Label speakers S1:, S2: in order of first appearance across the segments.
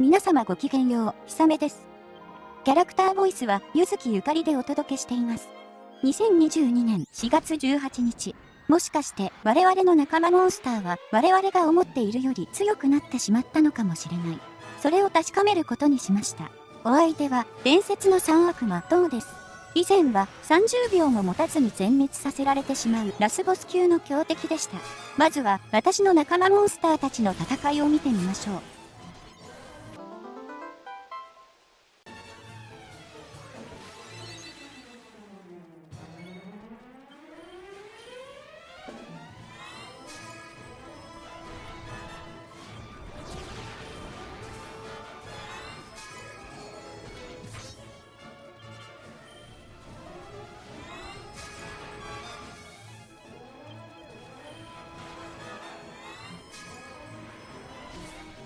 S1: 皆様ごきげんよう、ひさめです。キャラクターボイスは、ゆずきゆかりでお届けしています。2022年4月18日。もしかして我々の仲間モンスターは我々が思っているより強くなってしまったのかもしれない。それを確かめることにしました。お相手は伝説の三悪魔トーです。以前は30秒も持たずに全滅させられてしまうラスボス級の強敵でした。まずは私の仲間モンスターたちの戦いを見てみましょう。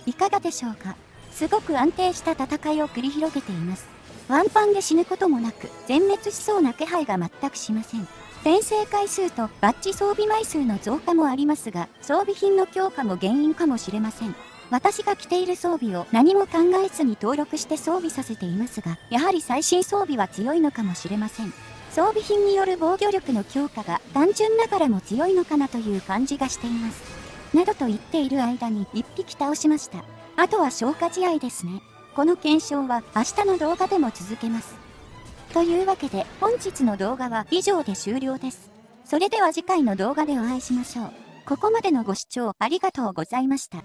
S1: いかがでしょうか？すごく安定した戦いを繰り広げています。ワンパンで死ぬこともなく、全滅しそうな気配が全くしません。転生回数とバッジ装備枚数の増加もありますが、装備品の強化も原因かもしれません。私が着ている装備を何も考えずに登録して装備させていますが、やはり最新装備は強いのかもしれません。装備品による防御力の強化が単純ながらも強いのかなという感じがしています。などと言っている間に1匹倒しました。あとは消化試合ですね。この検証は明日の動画でも続けます。というわけで本日の動画は以上で終了です。それでは次回の動画でお会いしましょう。ここまでのご視聴ありがとうございました。